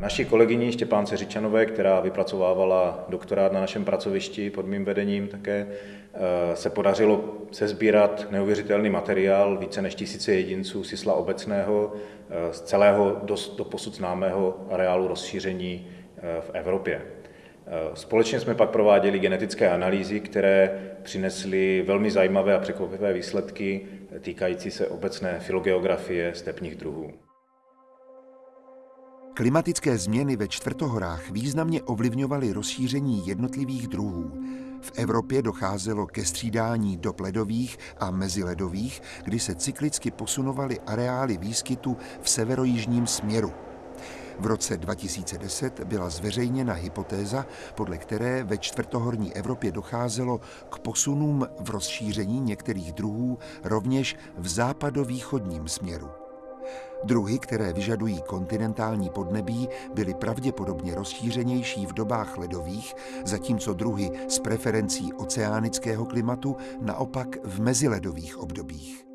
Naší kolegyni Štěpánce Řičanové, která vypracovávala doktorát na našem pracovišti pod mým vedením také, eh, se podařilo sezbírat neuvěřitelný materiál více než tisíce jedinců sisla obecného eh, z celého do posud známého areálu rozšíření eh, v Evropě. Společně jsme pak prováděli genetické analýzy, které přinesly velmi zajímavé a překvapivé výsledky týkající se obecné filogeografie stepních druhů. Klimatické změny ve čtvrtohorách významně ovlivňovaly rozšíření jednotlivých druhů. V Evropě docházelo ke střídání do ledových a meziledových, kdy se cyklicky posunovaly areály výskytu v severojižním směru. V roce 2010 byla zveřejněna hypotéza, podle které ve čtvrtohorní Evropě docházelo k posunům v rozšíření některých druhů rovněž v západovýchodním směru. Druhy, které vyžadují kontinentální podnebí, byly pravděpodobně rozšířenější v dobách ledových, zatímco druhy s preferencí oceánického klimatu naopak v meziledových obdobích.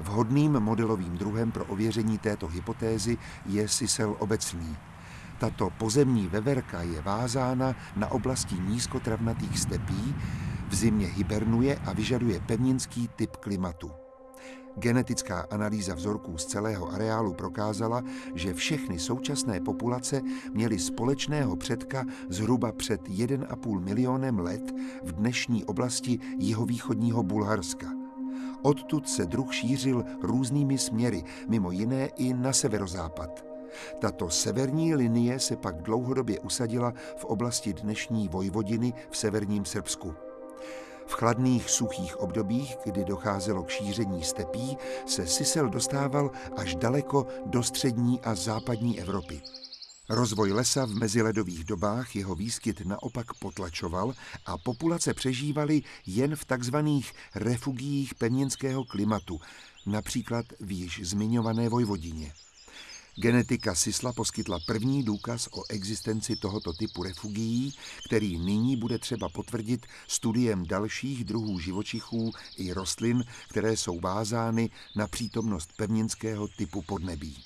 Vhodným modelovým druhem pro ověření této hypotézy je sisel obecný. Tato pozemní veverka je vázána na oblasti nízkotravnatých stepí, v zimě hibernuje a vyžaduje pevninský typ klimatu. Genetická analýza vzorků z celého areálu prokázala, že všechny současné populace měly společného předka zhruba před 1,5 milionem let v dnešní oblasti jihovýchodního Bulharska. Odtud se druh šířil různými směry, mimo jiné i na severozápad. Tato severní linie se pak dlouhodobě usadila v oblasti dnešní Vojvodiny v severním Srbsku. V chladných suchých obdobích, kdy docházelo k šíření stepí, se sisel dostával až daleko do střední a západní Evropy. Rozvoj lesa v meziledových dobách jeho výskyt naopak potlačoval a populace přežívaly jen v takzvaných refugiích pevninského klimatu, například v již zmiňované Vojvodině. Genetika Sisla poskytla první důkaz o existenci tohoto typu refugií, který nyní bude třeba potvrdit studiem dalších druhů živočichů i rostlin, které jsou vázány na přítomnost pevninského typu podnebí.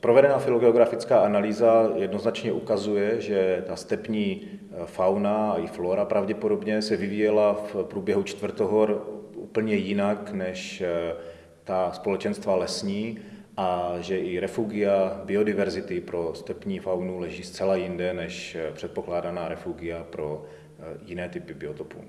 Provedená filogeografická analýza jednoznačně ukazuje, že ta stepní eh, fauna a i flora pravděpodobně se vyvíjela v průběhu čtvrtohor úplně jinak než eh, ta společenstva lesní a že i refugia biodiverzity pro stepní faunu leží zcela jinde než předpokládaná refugia pro eh, jiné typy biotopů.